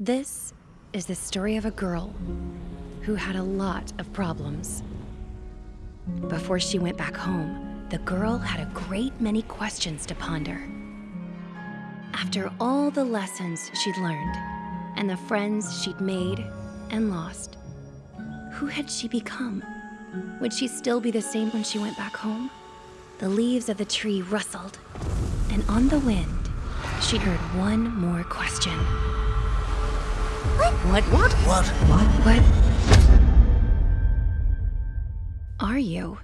This is the story of a girl who had a lot of problems. Before she went back home, the girl had a great many questions to ponder. After all the lessons she'd learned, and the friends she'd made and lost, who had she become? Would she still be the same when she went back home? The leaves of the tree rustled, and on the wind, she heard one more question. What? What? What? What? What? What? Are you?